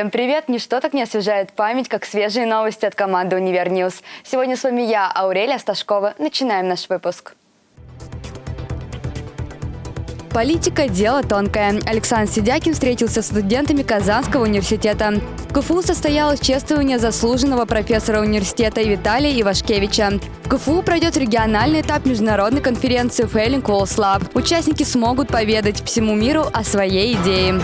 Всем привет! Ничто так не освежает память, как свежие новости от команды «Univer News». Сегодня с вами я, Аурелия Сташкова. Начинаем наш выпуск. Политика – дело тонкое. Александр Сидякин встретился с студентами Казанского университета. В КФУ состоялось чествование заслуженного профессора университета Виталия Ивашкевича. В КФУ пройдет региональный этап международной конференции Falling Walls Lab. Участники смогут поведать всему миру о своей идее.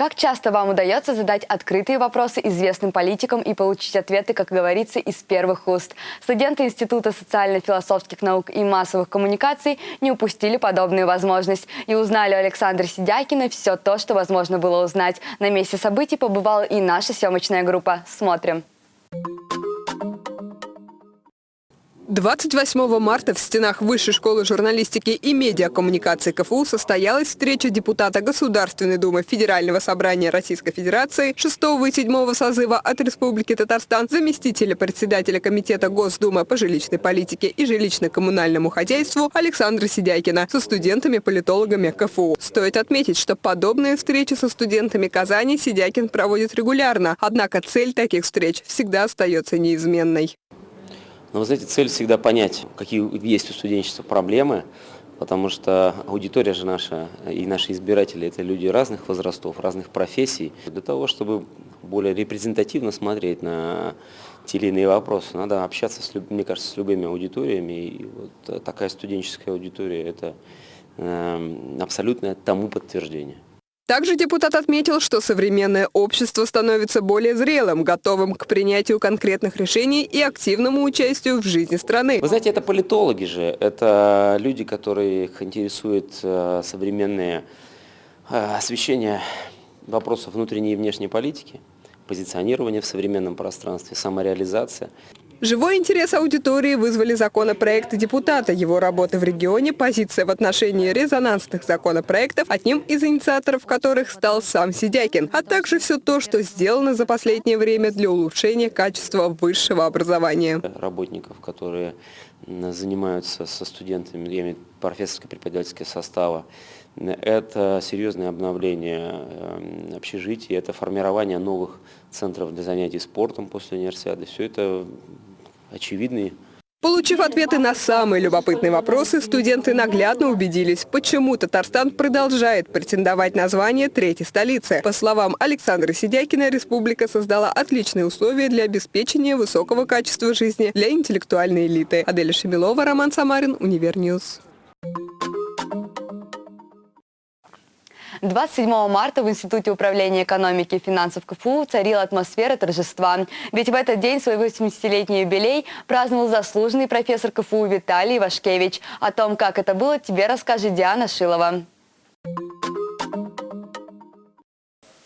Как часто вам удается задать открытые вопросы известным политикам и получить ответы, как говорится, из первых уст? Студенты Института социально-философских наук и массовых коммуникаций не упустили подобную возможность и узнали у Александра Сидякина все то, что возможно было узнать. На месте событий побывала и наша съемочная группа. Смотрим. 28 марта в стенах Высшей школы журналистики и медиакоммуникации КФУ состоялась встреча депутата Государственной Думы Федерального собрания Российской Федерации 6 и 7 созыва от Республики Татарстан, заместителя председателя Комитета Госдумы по жилищной политике и жилищно-коммунальному хозяйству Александра Сидякина со студентами-политологами КФУ. Стоит отметить, что подобные встречи со студентами Казани Сидякин проводит регулярно, однако цель таких встреч всегда остается неизменной. Но вы знаете, цель всегда понять, какие есть у студенчества проблемы, потому что аудитория же наша и наши избиратели – это люди разных возрастов, разных профессий. Для того, чтобы более репрезентативно смотреть на те или иные вопросы, надо общаться, с, мне кажется, с любыми аудиториями. И вот такая студенческая аудитория – это э, абсолютное тому подтверждение. Также депутат отметил, что современное общество становится более зрелым, готовым к принятию конкретных решений и активному участию в жизни страны. Вы знаете, это политологи же, это люди, которых интересует э, современное э, освещение вопросов внутренней и внешней политики, позиционирование в современном пространстве, самореализация. Живой интерес аудитории вызвали законопроекты депутата, его работы в регионе, позиция в отношении резонансных законопроектов, одним из инициаторов которых стал сам Сидякин, а также все то, что сделано за последнее время для улучшения качества высшего образования. Работников, которые занимаются со студентами, я имею профессорско-преподавательского состава, это серьезное обновление эм, общежитий, это формирование новых центров для занятий спортом после универсиады. Все это очевидные. Получив ответы на самые любопытные вопросы, студенты наглядно убедились, почему Татарстан продолжает претендовать на звание третьей столицы. По словам Александра Сидякина, республика создала отличные условия для обеспечения высокого качества жизни для интеллектуальной элиты. Аделя Шемилова, Роман Самарин, Univer News. 27 марта в Институте управления экономики и финансов КФУ царила атмосфера торжества. Ведь в этот день свой 80-летний юбилей праздновал заслуженный профессор КФУ Виталий Вашкевич. О том, как это было, тебе расскажет Диана Шилова.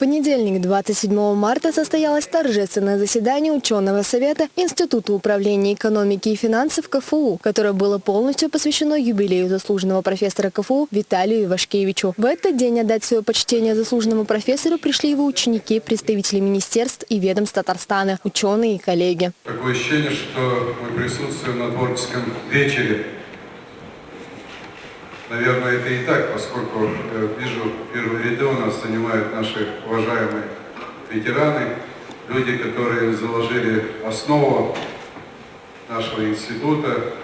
Понедельник, 27 марта, состоялось торжественное заседание ученого совета Института управления экономики и финансов КФУ, которое было полностью посвящено юбилею заслуженного профессора КФУ Виталию Ивашкевичу. В этот день отдать свое почтение заслуженному профессору пришли его ученики, представители министерств и ведомств Татарстана, ученые и коллеги. Такое ощущение, что мы присутствуем на творческом вечере Наверное, это и так, поскольку э, вижу, первые ряды у нас занимают наши уважаемые ветераны, люди, которые заложили основу нашего института,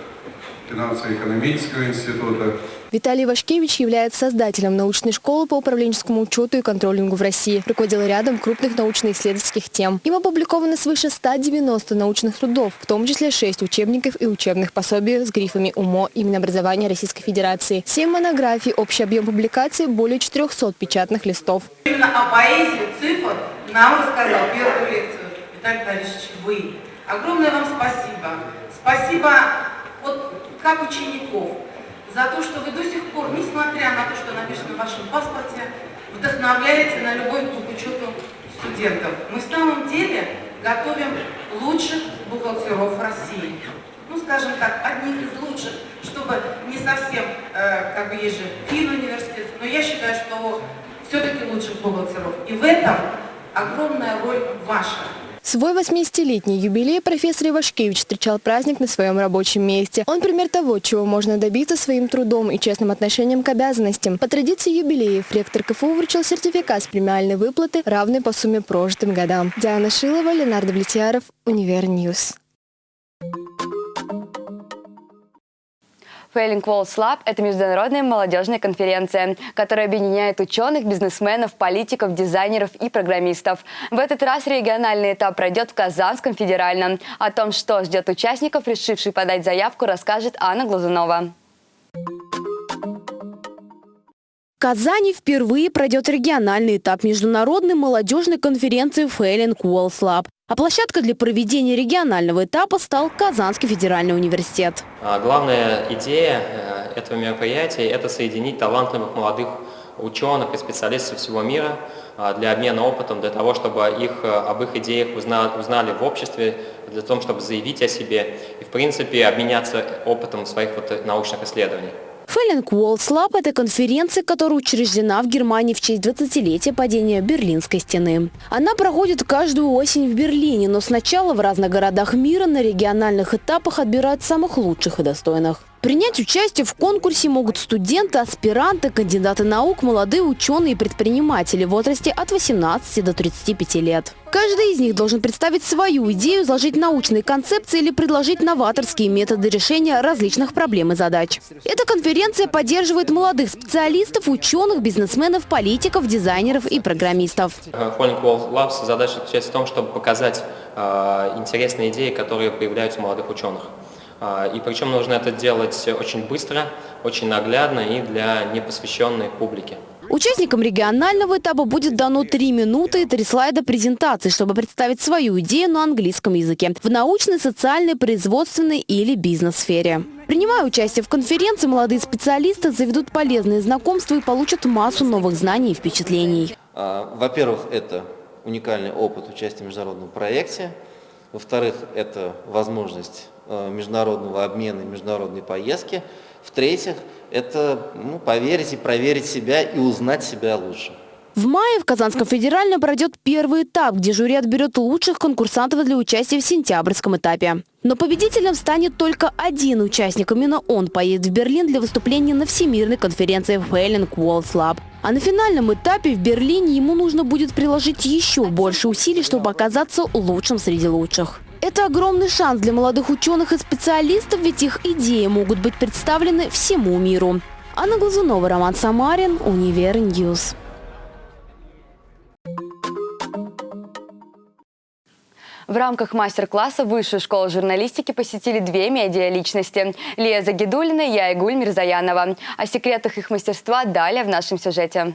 финансово-экономического института, Виталий Вашкевич является создателем научной школы по управленческому учету и контролингу в России. Руководил рядом крупных научно-исследовательских тем. Им опубликовано свыше 190 научных трудов, в том числе 6 учебников и учебных пособий с грифами УМО и Минобразования Российской Федерации. 7 монографий, общий объем публикаций более 400 печатных листов. Именно о поэзии цифр нам рассказал первую лекцию Виталий Борисович вы. Огромное вам спасибо. Спасибо вот как учеников, за то, что вы до сих пор, несмотря на то, что написано в вашем паспорте, вдохновляете на любовь к учету студентов. Мы в самом деле готовим лучших бухгалтеров России. Ну, скажем так, одних из лучших, чтобы не совсем, э, как бы есть же фин университет, но я считаю, что все-таки лучших бухгалтеров. И в этом огромная роль ваша. Свой 80-летний юбилей профессор Ивашкевич встречал праздник на своем рабочем месте. Он пример того, чего можно добиться своим трудом и честным отношением к обязанностям. По традиции юбилеев ректор КФУ вручил сертификат с премиальной выплаты, равной по сумме прожитым годам. Диана Шилова, Ленар Давлетьяров, Univer News. Failing Walls Lab – это международная молодежная конференция, которая объединяет ученых, бизнесменов, политиков, дизайнеров и программистов. В этот раз региональный этап пройдет в Казанском федеральном. О том, что ждет участников, решивших подать заявку, расскажет Анна Глазунова. В Казани впервые пройдет региональный этап международной молодежной конференции Failing Walls Lab. А площадкой для проведения регионального этапа стал Казанский федеральный университет. А Главная идея э, этого мероприятия – это соединить талантливых молодых ученых и специалистов всего мира а, для обмена опытом, для того, чтобы их, э, об их идеях узнали, узнали в обществе, для того, чтобы заявить о себе и, в принципе, обменяться опытом своих вот научных исследований. Фэллинг Walls Lab – это конференция, которая учреждена в Германии в честь 20-летия падения Берлинской стены. Она проходит каждую осень в Берлине, но сначала в разных городах мира на региональных этапах отбирают самых лучших и достойных. Принять участие в конкурсе могут студенты, аспиранты, кандидаты наук, молодые ученые и предприниматели в возрасте от 18 до 35 лет. Каждый из них должен представить свою идею, изложить научные концепции или предложить новаторские методы решения различных проблем и задач. Эта конференция поддерживает молодых специалистов, ученых, бизнесменов, политиков, дизайнеров и программистов. Falling Wall Labs задача заключается в том, чтобы показать э, интересные идеи, которые появляются у молодых ученых. А, и причем нужно это делать очень быстро, очень наглядно и для непосвященной публики. Участникам регионального этапа будет дано три минуты и три слайда презентации, чтобы представить свою идею на английском языке в научной, социальной, производственной или бизнес-сфере. Принимая участие в конференции, молодые специалисты заведут полезные знакомства и получат массу новых знаний и впечатлений. А, во-первых, это уникальный опыт участия в международном проекте. Во-вторых, это возможность э, международного обмена, международной поездки. В-третьих, это ну, поверить и проверить себя и узнать себя лучше. В мае в Казанском федеральном пройдет первый этап, где жюри отберет лучших конкурсантов для участия в сентябрьском этапе. Но победителем станет только один участник. Именно он поедет в Берлин для выступления на Всемирной конференции Failing Walls Lab. А на финальном этапе в Берлине ему нужно будет приложить еще больше усилий, чтобы оказаться лучшим среди лучших. Это огромный шанс для молодых ученых и специалистов, ведь их идеи могут быть представлены всему миру. Анна Глазунова, Роман Самарин, Univer News. В рамках мастер-класса Высшей школы журналистики посетили две медиа-личности – Лия Загидулина и Айгуль Мирзаянова. О секретах их мастерства далее в нашем сюжете.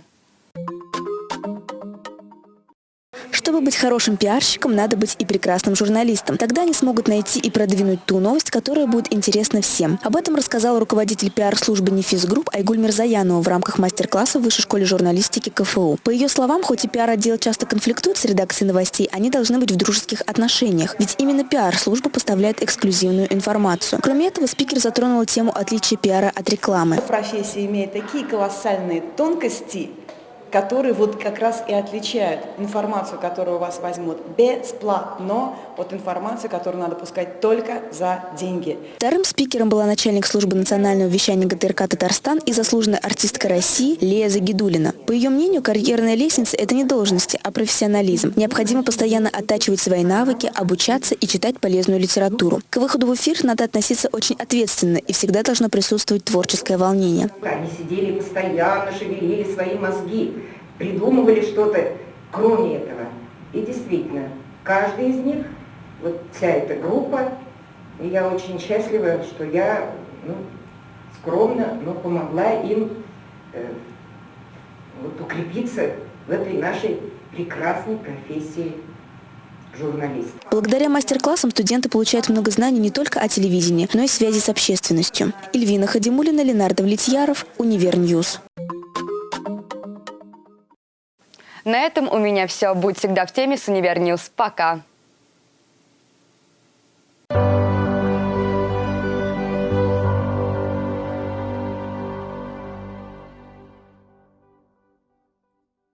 Чтобы быть хорошим пиарщиком, надо быть и прекрасным журналистом. Тогда они смогут найти и продвинуть ту новость, которая будет интересна всем. Об этом рассказал руководитель пиар-службы «Нефис Групп» Айгуль Мирзаянова в рамках мастер-класса в Высшей школе журналистики КФУ. По ее словам, хоть и пиар-отдел часто конфликтует с редакцией новостей, они должны быть в дружеских отношениях. Ведь именно пиар-служба поставляет эксклюзивную информацию. Кроме этого, спикер затронул тему отличия пиара от рекламы. Профессия имеет такие колоссальные тонкости, которые вот как раз и отличают информацию, которую у вас возьмут бесплатно, от информации, которую надо пускать только за деньги. Вторым спикером была начальник службы национального вещания ГТРК «Татарстан» и заслуженная артистка России Лея Загидулина. По ее мнению, карьерная лестница – это не должности, а профессионализм. Необходимо постоянно оттачивать свои навыки, обучаться и читать полезную литературу. К выходу в эфир надо относиться очень ответственно и всегда должно присутствовать творческое волнение. Они сидели постоянно, шевелили свои мозги придумывали что-то кроме этого. И действительно, каждый из них, вот вся эта группа, и я очень счастлива, что я ну, скромно, но помогла им э, вот, укрепиться в этой нашей прекрасной профессии журналист. Благодаря мастер-классам студенты получают много знаний не только о телевидении, но и связи с общественностью. Ильвина Хадимулина, Ленар Давлетьяров, Univer News. На этом у меня все. Будь всегда в теме с Univer News. Пока.